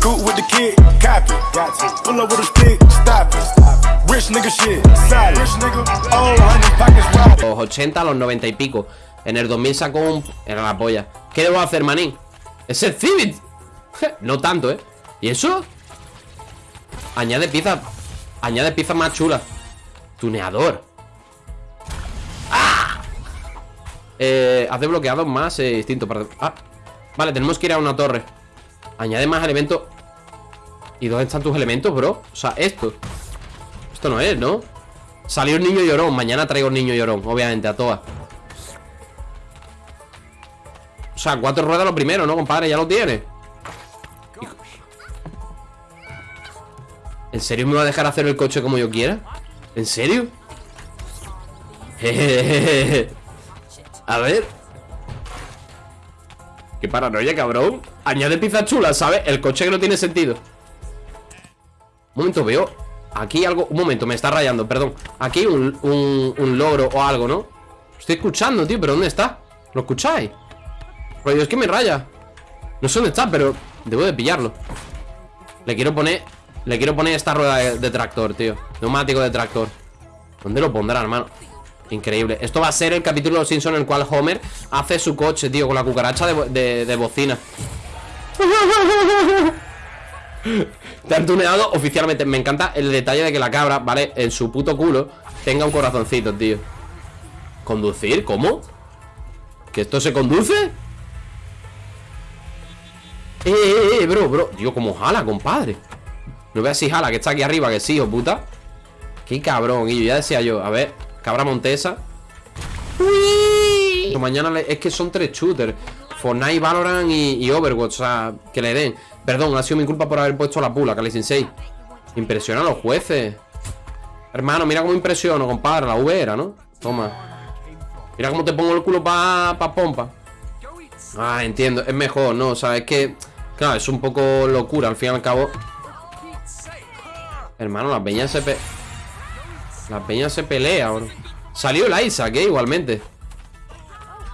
Cool a. Los 80 a los 90 y pico. En el 2000 sacó un... Era la polla. ¿Qué debo hacer, manín? Es el Civit. no tanto, ¿eh? ¿Y eso? Añade piezas Añade piezas más chulas Tuneador Eh, haz desbloqueados más eh, instinto para... Ah, vale, tenemos que ir a una torre Añade más elementos ¿Y dónde están tus elementos, bro? O sea, esto Esto no es, ¿no? Salió el niño llorón Mañana traigo el niño llorón, obviamente, a todas O sea, cuatro ruedas lo primero, ¿no, compadre? Ya lo tiene ¿En serio me va a dejar hacer el coche como yo quiera? ¿En serio? a ver Qué paranoia, cabrón Añade pizza chula, ¿sabes? El coche que no tiene sentido Un momento, veo Aquí algo, un momento, me está rayando, perdón Aquí un, un, logro o algo, ¿no? Estoy escuchando, tío, pero ¿dónde está? ¿Lo escucháis? Rollo, es que me raya No sé dónde está, pero debo de pillarlo Le quiero poner le quiero poner esta rueda de, tractor, tío Neumático de tractor ¿Dónde lo pondrá, hermano? Increíble Esto va a ser el capítulo de los Simpsons en el cual Homer hace su coche, tío, con la cucaracha de, de, bocina. Te han tuneado oficialmente. Me encanta el detalle de que la cabra, ¿vale? En su puto culo tenga un corazoncito, tío. ¿Conducir? ¿Cómo? ¿Que esto se conduce? Eh, eh, eh, bro, bro. Tío, como jala, compadre. No veas si jala, que está aquí arriba, que sí, hijo puta Qué cabrón, y ya decía yo A ver, cabra montesa. Uy. Mañana es que son tres shooters Fortnite, Valorant y, Overwatch O sea, que le den. Perdón, ha sido mi culpa por haber puesto la pula, Cali Sensei. Impresiona a los jueces. Hermano, mira cómo impresiono, compadre La V era, ¿no? Toma. Mira cómo te pongo el culo pa, pa pompa. Ah, entiendo, es mejor, ¿no? O sea, es que Claro, es un poco locura, al fin y al cabo. Hermano, la peña se pe... La peña se pelea, bro. Salió el Isaac, ¿eh? Igualmente.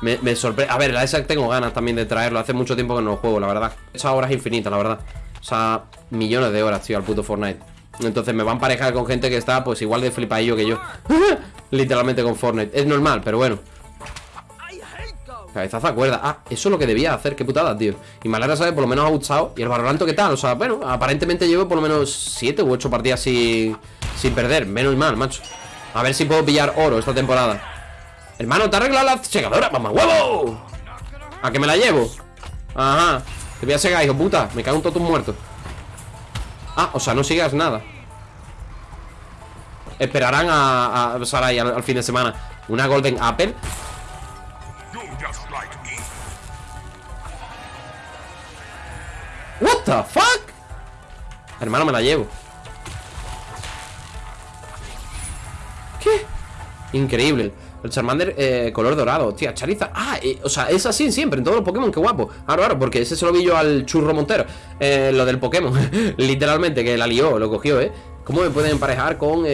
Me, sorprende A ver, el Isaac tengo ganas también de traerlo. Hace mucho tiempo que no lo juego, la verdad. Hecho horas infinitas, la verdad. O sea, millones de horas, tío, al puto Fortnite. Entonces me van a parejar con gente que está Pues igual de flipadillo que yo. Literalmente con Fortnite. Es normal, pero bueno. Cabezazo a cuerda. Ah, eso es lo que debía hacer, qué putada, tío. Y me alegra saber, por lo menos ha gustado. Y el Valorant, ¿qué tal? O sea, bueno, aparentemente llevo por lo menos 7 u 8 partidas sin, sin perder Menos mal, macho. A ver si puedo pillar oro esta temporada. Hermano, ¿te has arreglado la segadora? ¡Mamá huevo! ¿A que me la llevo? Ajá. Te voy a segar, hijo puta. Me cago en todos tus muertos. Ah, o sea, no sigas nada. Esperarán a, a Sarai al fin de semana. Una Golden Apple What the fuck Hermano, me la llevo Increíble el Charmander eh, color dorado, tía, Charizard Ah, eh, o sea, es así siempre, en todos los Pokémon, qué guapo Claro, claro, porque ese se lo vi yo al churro Montero eh, Lo del Pokémon, literalmente, que la lió, lo cogió, ¿eh? ¿Cómo me pueden emparejar con,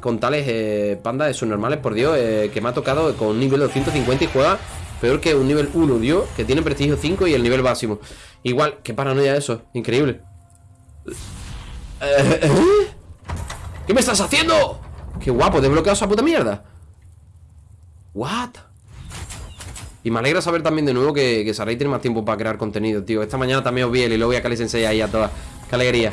con tales pandas de sus normales? Por Dios, que me ha tocado con un nivel de 250 y juega peor que un nivel 1, Dios, que tiene prestigio 5 y el nivel máximo. Igual, qué paranoia eso, increíble. ¿Qué me estás haciendo? Qué guapo, desbloqueado esa puta mierda. What? Y me alegra saber también de nuevo que, que tiene más tiempo para crear contenido, tío. Esta mañana también os vi el y luego voy a Kali Sensei ahí a todas. Qué alegría.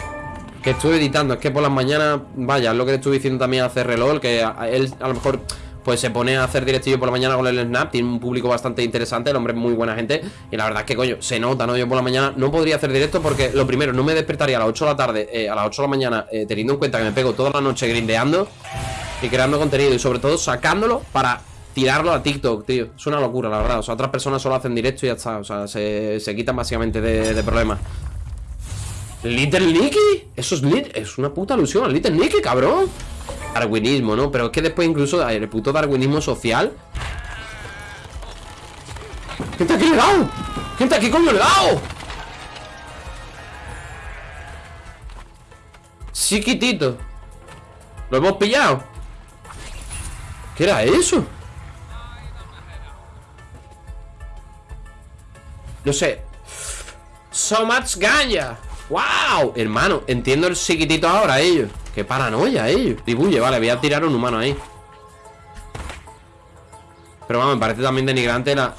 Que estuve editando, es que por las mañanas, vaya, es lo que le estuve diciendo también a CRLOL, que él a lo mejor pues se pone a hacer directillo por la mañana con el Snap, tiene un público bastante interesante, el hombre es muy buena gente, y la verdad es que, coño, se nota, ¿no? Yo por la mañana no podría hacer directo porque, lo primero, no me despertaría a las 8 de la tarde, eh, a las 8 de la mañana, eh, teniendo en cuenta que me pego toda la noche grindeando y creando contenido, y sobre todo sacándolo para tirarlo a TikTok, tío. Es una locura, la verdad. O sea, otras personas solo hacen directo y ya está. O sea, se, se quitan básicamente de, problemas. ¿Little Nicky? Eso es, es una puta alusión Little Nicky, cabrón Darwinismo, ¿no? Pero es que después incluso el puto darwinismo social ¿Quién aquí le he dado? ¿Quién aquí coño le he dado? Chiquitito Lo hemos pillado ¿Qué era eso? No sé So much ganja ¡Wow! Hermano, entiendo el psiquitito ahora ellos Qué paranoia ellos Dibuye, vale, voy a tirar un humano ahí. Pero vamos, me parece también denigrante la...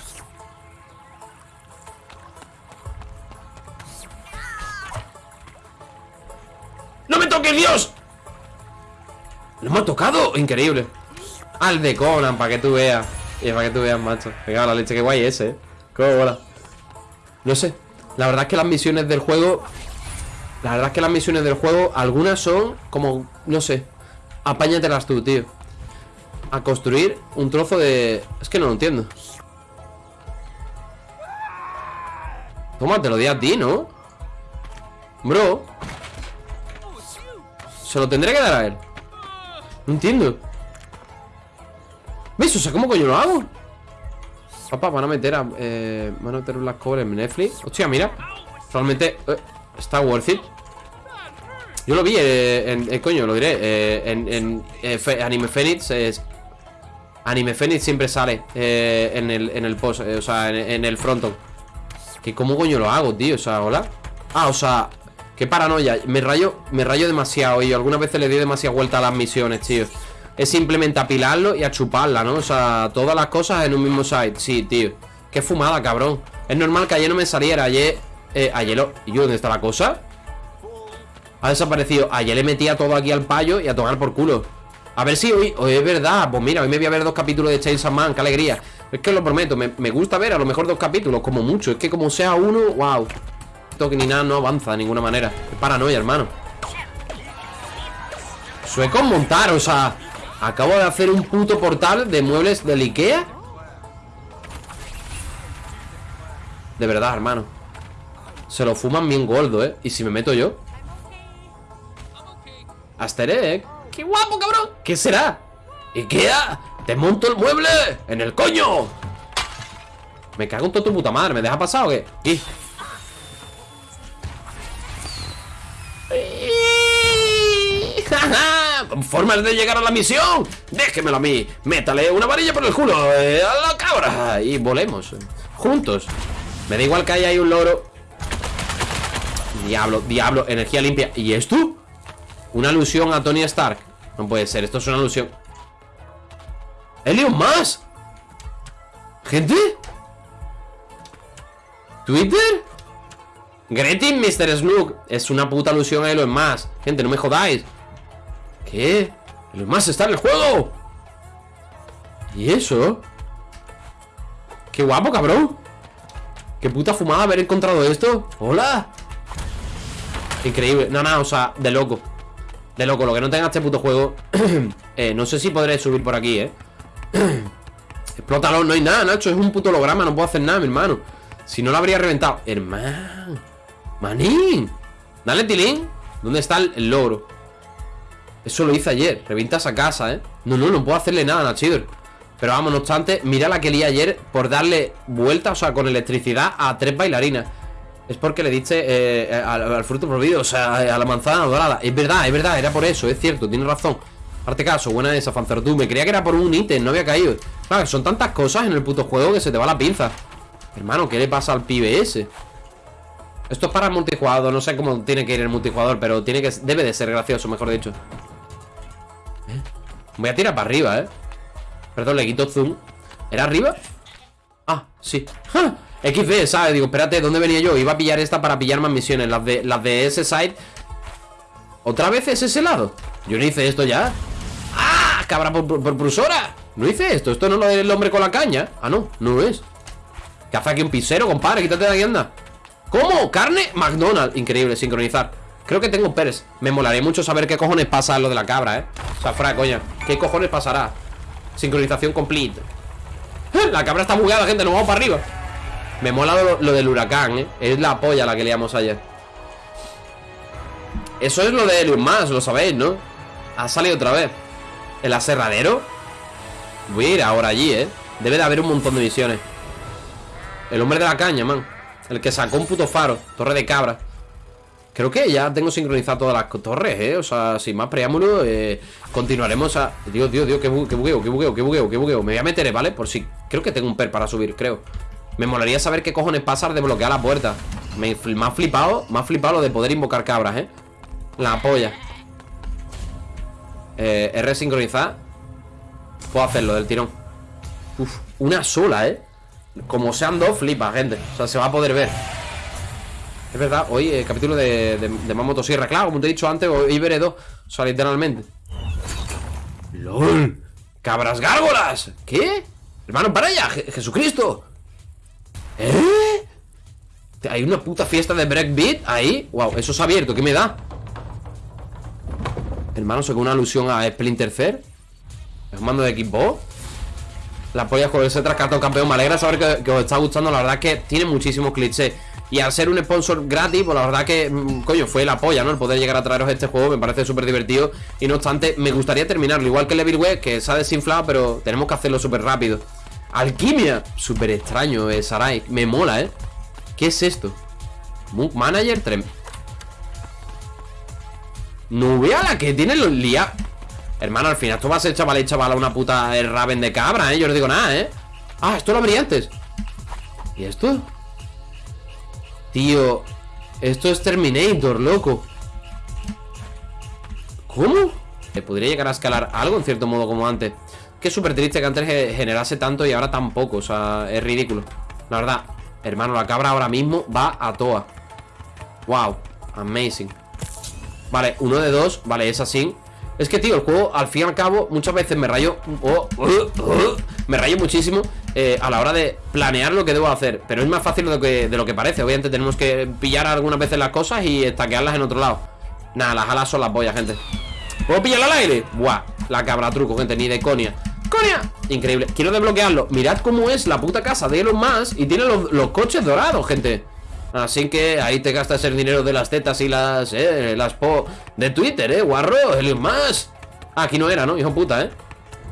¡No me toques, Dios! ¿Lo hemos tocado? Increíble. Al de Conan, para que tú veas. Y para que tú veas, macho. Venga, la leche, qué guay ese, eh. Cómo bola No sé. La verdad es que las misiones del juego la verdad es que las misiones del juego, algunas son como, no sé, apáñatelas tú, tío. A construir un trozo de... Es que no lo entiendo. Toma, te lo di a ti, ¿no? Bro. Se lo tendré que dar a él. No entiendo. ¿Ves? O sea, ¿cómo coño lo hago? Papá, van a meter a... Eh, van a meter las cobres en Netflix. Hostia, mira. Realmente... Eh, Está worth it Yo lo vi eh, en, eh, coño, lo diré eh, En, Anime Phoenix Anime Phoenix siempre sale en, el, en el post O sea, en, el fronton Que cómo coño lo hago, tío, o sea, hola. Ah, o sea, qué paranoia Me rayo, me rayo demasiado Y algunas veces le doy demasiada vuelta a las misiones, tío. Es simplemente apilarlo y a chuparla, ¿no? O sea, todas las cosas en un mismo site. Sí, tío. Qué fumada, cabrón. Es normal que ayer no me saliera Ayer eh, ayer lo... ¿Y yo dónde está la cosa? Ha desaparecido. Ayer le metía todo aquí al payo y a tomar por culo. A ver si hoy, es verdad. Pues mira, hoy me voy a ver dos capítulos de Chainsaw Man Qué alegría. Es que lo prometo, me, gusta ver a lo mejor dos capítulos Como mucho, es que como sea uno, wow Esto que ni nada no avanza de ninguna manera. Es paranoia, hermano. Sueco montar, o sea Acabo de hacer un puto portal de muebles del Ikea. De verdad, hermano. Se lo fuman bien gordo, ¿eh? ¿Y si me meto yo? Asterek ¡Qué guapo, cabrón! ¿Qué será? ¡Ikea! ¡Te monto el mueble! ¡En el coño! Me cago en todo tu puta madre ¿Me deja pasar o qué? ¿Y? ¡Formas de llegar a la misión! ¡Déjemelo a mí! ¡Métale una varilla por el culo! Eh, ¡A la cabra! Y volemos Juntos Me da igual que haya ahí un loro Diablo, diablo, energía limpia ¿Y esto? Una alusión a Tony Stark No puede ser, esto es una alusión ¿Elon más? ¿Gente? ¿Twitter? Gretin Mr. Snook Es una puta alusión a Elon más Gente, no me jodáis ¿Qué? Elon más está en el juego ¿Y eso? Qué guapo, cabrón Qué puta fumada haber encontrado esto Hola Increíble, no, no, o sea, de loco De loco, lo que no tenga este puto juego eh, No sé si podré subir por aquí, eh. Explótalo, no hay nada, Nacho Es un puto holograma, no puedo hacer nada, mi hermano. Si no lo habría reventado. Hermano Manín. Dale, Tilín. ¿Dónde está el, logro? Eso lo hice ayer. Revienta esa casa, eh. No, no, no puedo hacerle nada, Nachidor. Pero vamos, no obstante Mira la que lié ayer Por darle vuelta, o sea, con electricidad A tres bailarinas es porque le diste eh, al, fruto prohibido, o sea, a la manzana dorada. Es verdad, es verdad, era por eso, es cierto, tienes razón. Parte caso, buena esa, tú Me creía que era por un ítem, no había caído. Claro, son tantas cosas en el puto juego que se te va la pinza. Hermano, ¿qué le pasa al pibe ese? Esto es para el multijugador, no sé cómo tiene que ir el multijugador, pero tiene que debe de ser gracioso, mejor dicho. ¿Eh? Voy a tirar para arriba, ¿eh? Perdón, le quito zoom. ¿Era arriba? Ah, sí. ¡Ja! XD, ¿sabes? Digo, espérate, ¿dónde venía yo? Iba a pillar esta para pillar más misiones Las de, las de ese side ¿Otra vez es ese lado? Yo no hice esto ya ¡Ah! ¡Cabra por! No hice esto, esto no lo del hombre con la caña Ah, no, no lo es ¿Qué hace aquí un pisero, compadre? Quítate de aquí, anda ¿Cómo? ¿Carne? McDonald's Increíble, sincronizar Creo que tengo Pérez Me molaría mucho saber qué cojones pasa lo de la cabra, ¿eh? O sea, fuera coña ¿Qué cojones pasará? Sincronización complete La cabra está bugueada, gente Nos vamos para arriba me mola lo, del huracán, ¿eh? Es la polla la que liamos ayer Eso es lo de Helium más, lo sabéis, ¿no? Ha salido otra vez ¿El aserradero? Voy a ir ahora allí, ¿eh? Debe de haber un montón de misiones El hombre de la caña, man El que sacó un puto faro Torre de cabra Creo que ya tengo sincronizado todas las torres, ¿eh? O sea, sin más preámbulo eh, Continuaremos a... Dios, Dios, Dios, qué, bugueo, qué bugueo, qué bugueo, qué bugueo Me voy a meter, ¿vale? Por si... Creo que tengo un per para subir, creo Me molaría saber qué cojones pasa al desbloquear la puerta. Me, me, ha flipado Me ha flipado lo de poder invocar cabras, eh La polla. Eh, R sincronizar. Puedo hacerlo del tirón. Uf, una sola, eh Como sean dos, flipa, gente. O sea, se va a poder ver. Es verdad, hoy el capítulo de, de, de más motosierra Claro, como te he dicho antes, hoy veré dos. O sea, literalmente. ¡LOL! ¡Cabras gárgolas! ¿Qué? Hermano, para allá, Jesucristo ¿Eh? Hay una puta fiesta de breakbeat ahí Wow, eso se ha abierto, ¿qué me da? Hermano, ¿se una alusión a Splinter Cell? ¿Es un mando de equipo? La polla con ese trascartón campeón Me alegra saber que, que, os está gustando La verdad que tiene muchísimos clichés Y al ser un sponsor gratis, pues la verdad que mm, Coño, fue la polla, ¿no? El poder llegar a traeros este juego Me parece súper divertido Y no obstante, me gustaría terminarlo Igual que Levil Web, que se ha desinflado Pero tenemos que hacerlo súper rápido Alquimia Súper extraño, eh, Sarai Me mola, ¿eh? ¿Qué es esto? Mook Manager 3 Nubea la que tiene los lía Hermano, al final esto va a ser chaval y chaval Una puta Raven de cabra, ¿eh? Yo no digo nada, ¿eh? Ah, esto lo abrí antes ¿Y esto? Tío Esto es Terminator, loco ¿Cómo? Podría llegar a escalar algo en cierto modo como antes Que es súper triste que antes generase tanto y ahora tan poco O sea, es ridículo. La verdad Hermano, la cabra ahora mismo va a toa. Wow, amazing. Vale, uno de dos, vale, es así Es que, tío, el juego, al fin y al cabo Muchas veces me rayo oh, Me rayo muchísimo eh, A la hora de planear lo que debo hacer Pero es más fácil de lo que, de lo que parece. Obviamente tenemos que pillar algunas veces las cosas Y estaquearlas en otro lado. Nada, las alas son las boyas, gente. ¿Puedo pillarla al aire? Buah, la cabra truco, gente, ni de conia ¡Conia! Increíble, quiero desbloquearlo. Mirad cómo es la puta casa de Elon Musk Y tiene los, coches dorados, gente. Así que ahí te gastas el dinero de las tetas y las, eh, las po de Twitter, eh, guarro, Elon Musk. Ah, Aquí no era, ¿no? Hijo puta, eh.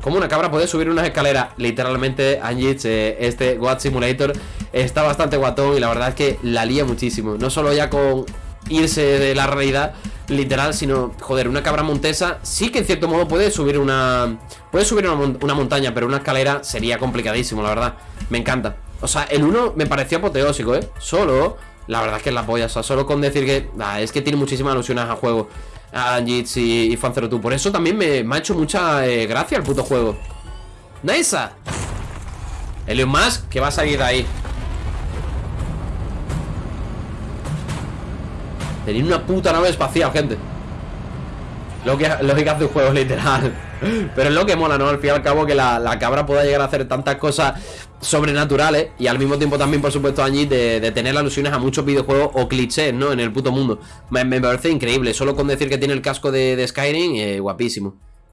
Como una cabra puede subir unas escaleras Literalmente, Anjit, eh, este God Simulator Está bastante guatón y la verdad es que la lía muchísimo. No solo ya con irse de la realidad literal, sino, joder, una cabra montesa sí que en cierto modo puede subir una... Puede subir una, montaña, pero una escalera sería complicadísimo, la verdad. Me encanta. O sea, el 1 me pareció apoteósico, ¿eh? Solo, la verdad es que es la polla. O sea, solo con decir que... Ah, es que tiene muchísimas alusiones al juego. A Jits y, y Fan02. Por eso también me, me ha hecho mucha eh, gracia el puto juego. ¡Nice! Elon Musk, que va a salir de ahí. Tenía una puta nave espacial, gente. Lo que, hace un juego literal. Pero es lo que mola, ¿no? Al fin y al cabo que la, la, cabra pueda llegar a hacer tantas cosas sobrenaturales Y al mismo tiempo también, por supuesto, allí de, de tener alusiones a muchos videojuegos o clichés, ¿no? En el puto mundo. Me, me parece increíble. Solo con decir que tiene el casco de, de Skyrim, eh, guapísimo